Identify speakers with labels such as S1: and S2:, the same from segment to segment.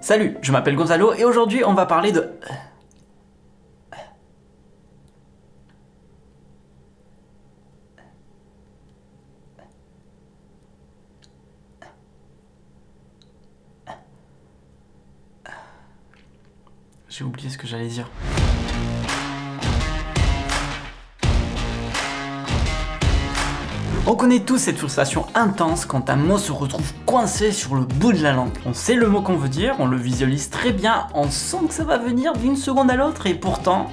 S1: Salut, je m'appelle Gonzalo et aujourd'hui on va parler de... J'ai oublié ce que j'allais dire. On connaît tous cette frustration intense quand un mot se retrouve coincé sur le bout de la langue. On sait le mot qu'on veut dire, on le visualise très bien, on sent que ça va venir d'une seconde à l'autre et pourtant...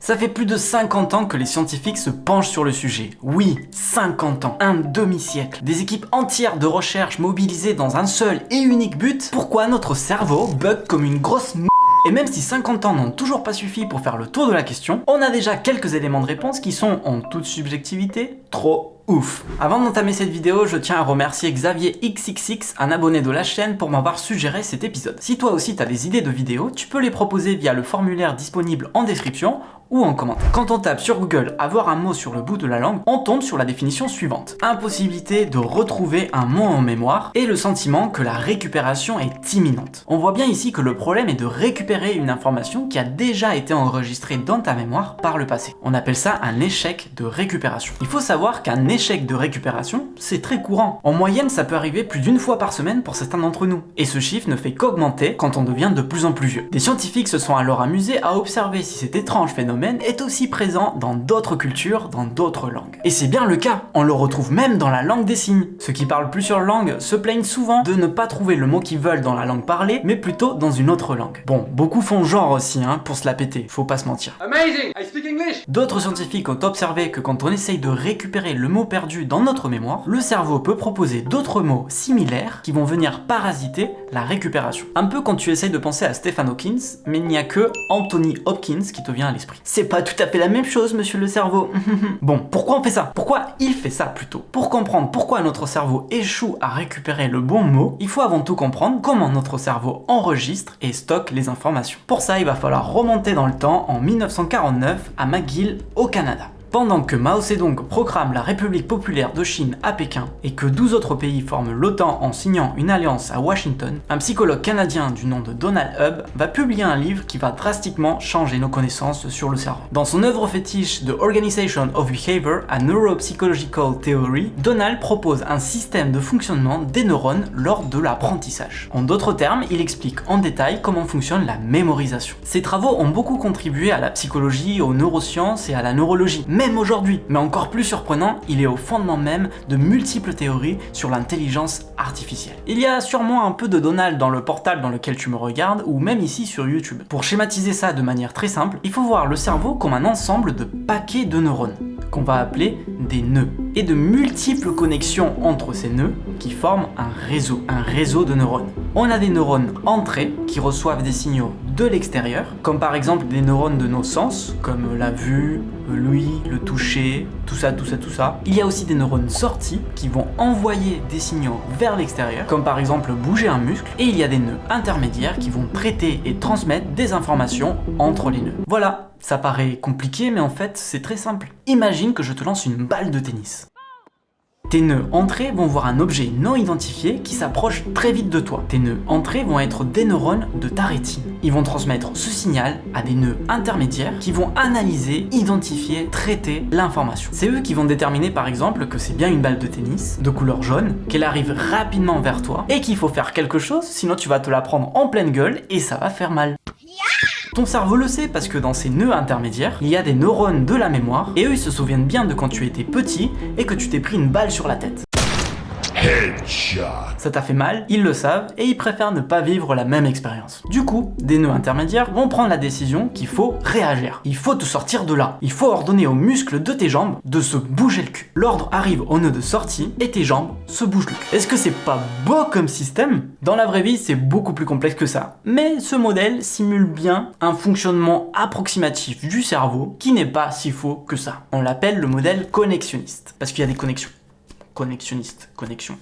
S1: Ça fait plus de 50 ans que les scientifiques se penchent sur le sujet. Oui, 50 ans, un demi-siècle. Des équipes entières de recherche mobilisées dans un seul et unique but. Pourquoi notre cerveau bug comme une grosse m et même si 50 ans n'ont toujours pas suffi pour faire le tour de la question, on a déjà quelques éléments de réponse qui sont, en toute subjectivité, trop ouf. Avant d'entamer cette vidéo, je tiens à remercier Xavier XXX, un abonné de la chaîne, pour m'avoir suggéré cet épisode. Si toi aussi t'as des idées de vidéos, tu peux les proposer via le formulaire disponible en description ou en commentaire. Quand on tape sur Google « avoir un mot sur le bout de la langue », on tombe sur la définition suivante. Impossibilité de retrouver un mot en mémoire et le sentiment que la récupération est imminente. On voit bien ici que le problème est de récupérer une information qui a déjà été enregistrée dans ta mémoire par le passé. On appelle ça un échec de récupération. Il faut savoir qu'un échec de récupération, c'est très courant. En moyenne, ça peut arriver plus d'une fois par semaine pour certains d'entre nous. Et ce chiffre ne fait qu'augmenter quand on devient de plus en plus vieux. Des scientifiques se sont alors amusés à observer si cet étrange phénomène est aussi présent dans d'autres cultures, dans d'autres langues. Et c'est bien le cas, on le retrouve même dans la langue des signes. Ceux qui parlent plusieurs langues se plaignent souvent de ne pas trouver le mot qu'ils veulent dans la langue parlée, mais plutôt dans une autre langue. Bon, beaucoup font genre aussi, hein, pour se la péter, faut pas se mentir.
S2: Amazing, I speak English.
S1: D'autres scientifiques ont observé que quand on essaye de récupérer le mot perdu dans notre mémoire, le cerveau peut proposer d'autres mots similaires qui vont venir parasiter la récupération. Un peu quand tu essayes de penser à Stephen Hawkins, mais il n'y a que Anthony Hopkins qui te vient à l'esprit. C'est pas tout à fait la même chose, monsieur le cerveau. bon, pourquoi on fait ça? Pourquoi il fait ça plutôt? Pour comprendre pourquoi notre cerveau échoue à récupérer le bon mot, il faut avant tout comprendre comment notre cerveau enregistre et stocke les informations. Pour ça, il va falloir remonter dans le temps en 1949 à McGill au Canada. Pendant que Mao Zedong proclame la République populaire de Chine à Pékin et que 12 autres pays forment l'OTAN en signant une alliance à Washington, un psychologue canadien du nom de Donald Hub va publier un livre qui va drastiquement changer nos connaissances sur le cerveau. Dans son œuvre fétiche The Organization of Behavior, a Neuropsychological Theory, Donald propose un système de fonctionnement des neurones lors de l'apprentissage. En d'autres termes, il explique en détail comment fonctionne la mémorisation. Ses travaux ont beaucoup contribué à la psychologie, aux neurosciences et à la neurologie même aujourd'hui. Mais encore plus surprenant, il est au fondement même de multiples théories sur l'intelligence artificielle. Il y a sûrement un peu de Donald dans le portal dans lequel tu me regardes, ou même ici sur YouTube. Pour schématiser ça de manière très simple, il faut voir le cerveau comme un ensemble de paquets de neurones qu'on va appeler des nœuds, et de multiples connexions entre ces nœuds qui forment un réseau, un réseau de neurones. On a des neurones entrés qui reçoivent des signaux de l'extérieur, comme par exemple des neurones de nos sens, comme la vue, l'ouïe, le toucher, tout ça, tout ça, tout ça. Il y a aussi des neurones sortis qui vont envoyer des signaux vers l'extérieur, comme par exemple bouger un muscle, et il y a des nœuds intermédiaires qui vont traiter et transmettre des informations entre les nœuds. Voilà, ça paraît compliqué, mais en fait, c'est très simple. Imagine que je te lance une balle de tennis. Tes nœuds entrés vont voir un objet non identifié qui s'approche très vite de toi. Tes nœuds entrés vont être des neurones de ta rétine. Ils vont transmettre ce signal à des nœuds intermédiaires qui vont analyser, identifier, traiter l'information. C'est eux qui vont déterminer par exemple que c'est bien une balle de tennis de couleur jaune, qu'elle arrive rapidement vers toi et qu'il faut faire quelque chose sinon tu vas te la prendre en pleine gueule et ça va faire mal. Ton cerveau le sait parce que dans ces nœuds intermédiaires, il y a des neurones de la mémoire et eux ils se souviennent bien de quand tu étais petit et que tu t'es pris une balle sur la tête. Ça t'a fait mal, ils le savent, et ils préfèrent ne pas vivre la même expérience. Du coup, des nœuds intermédiaires vont prendre la décision qu'il faut réagir. Il faut te sortir de là. Il faut ordonner aux muscles de tes jambes de se bouger le cul. L'ordre arrive au nœud de sortie, et tes jambes se bougent le cul. Est-ce que c'est pas beau comme système? Dans la vraie vie, c'est beaucoup plus complexe que ça. Mais ce modèle simule bien un fonctionnement approximatif du cerveau qui n'est pas si faux que ça. On l'appelle le modèle connexionniste, parce qu'il y a des connexions. Connexionniste, connexion.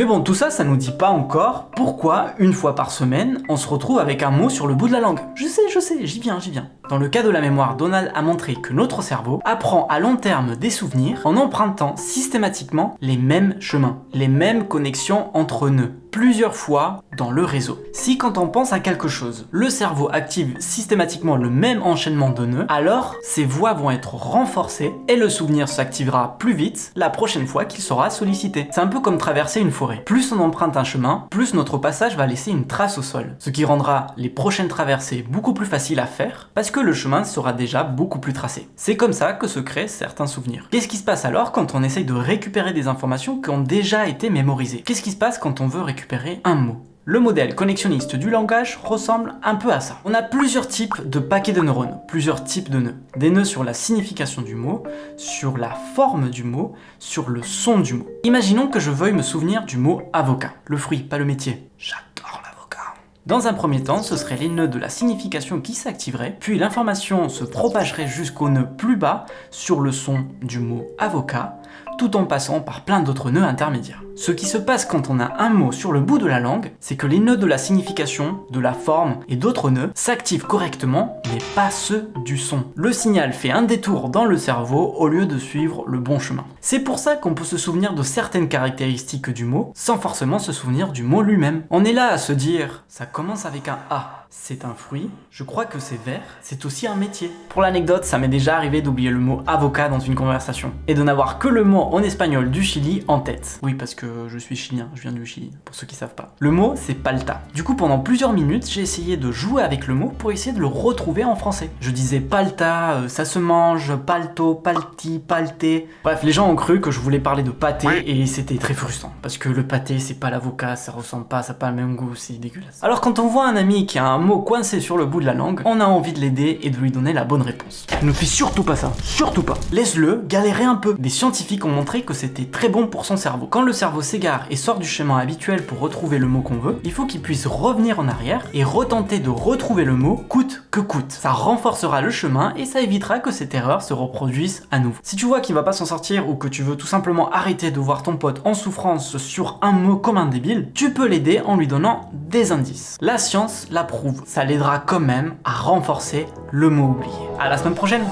S1: Mais bon, tout ça, ça nous dit pas encore pourquoi, une fois par semaine, on se retrouve avec un mot sur le bout de la langue. Je sais, je sais, j'y viens, j'y viens. Dans le cas de la mémoire, Donald a montré que notre cerveau apprend à long terme des souvenirs en empruntant systématiquement les mêmes chemins, les mêmes connexions entre nœuds plusieurs fois dans le réseau. Si quand on pense à quelque chose, le cerveau active systématiquement le même enchaînement de nœuds, alors ces voies vont être renforcées et le souvenir s'activera plus vite la prochaine fois qu'il sera sollicité. C'est un peu comme traverser une forêt. Plus on emprunte un chemin, plus notre passage va laisser une trace au sol, ce qui rendra les prochaines traversées beaucoup plus faciles à faire parce que le chemin sera déjà beaucoup plus tracé. C'est comme ça que se créent certains souvenirs. Qu'est-ce qui se passe alors quand on essaye de récupérer des informations qui ont déjà été mémorisées? Qu'est-ce qui se passe quand on veut récupérer un mot? Le modèle connexionniste du langage ressemble un peu à ça. On a plusieurs types de paquets de neurones, plusieurs types de nœuds. Des nœuds sur la signification du mot, sur la forme du mot, sur le son du mot. Imaginons que je veuille me souvenir du mot avocat. Le fruit, pas le métier. J'adore l'avocat. Dans un premier temps, ce seraient les nœuds de la signification qui s'activeraient, puis l'information se propagerait jusqu'au nœud plus bas sur le son du mot avocat, tout en passant par plein d'autres nœuds intermédiaires. Ce qui se passe quand on a un mot sur le bout de la langue, c'est que les nœuds de la signification, de la forme et d'autres nœuds s'activent correctement, mais pas ceux du son. Le signal fait un détour dans le cerveau au lieu de suivre le bon chemin. C'est pour ça qu'on peut se souvenir de certaines caractéristiques du mot, sans forcément se souvenir du mot lui-même. On est là à se dire, ça commence avec un A, c'est un fruit, je crois que c'est vert, c'est aussi un métier. Pour l'anecdote, ça m'est déjà arrivé d'oublier le mot avocat dans une conversation, et de n'avoir que le mot en espagnol du Chili en tête. Oui, parce que je suis chilien, je viens du Chili, pour ceux qui savent pas. Le mot, c'est palta. Du coup, pendant plusieurs minutes, j'ai essayé de jouer avec le mot pour essayer de le retrouver en français. Je disais palta, euh, ça se mange, palto, palti, palté. Bref, les gens ont cru que je voulais parler de pâté, et c'était très frustrant, parce que le pâté, c'est pas l'avocat, ça ressemble pas, ça n'a pas le même goût, c'est dégueulasse. Alors quand on voit un ami qui a un mot coincé sur le bout de la langue, on a envie de l'aider et de lui donner la bonne réponse. Ne fais surtout pas ça, surtout pas. Laisse-le galérer un peu. Des scientifiques ont montré que c'était très bon pour son cerveau. Quand le s'égare et sort du chemin habituel pour retrouver le mot qu'on veut, il faut qu'il puisse revenir en arrière et retenter de retrouver le mot coûte que coûte. Ça renforcera le chemin et ça évitera que cette erreur se reproduise à nouveau. Si tu vois qu'il va pas s'en sortir ou que tu veux tout simplement arrêter de voir ton pote en souffrance sur un mot comme un débile, tu peux l'aider en lui donnant des indices. La science l'approuve, ça l'aidera quand même à renforcer le mot oublié. À la semaine prochaine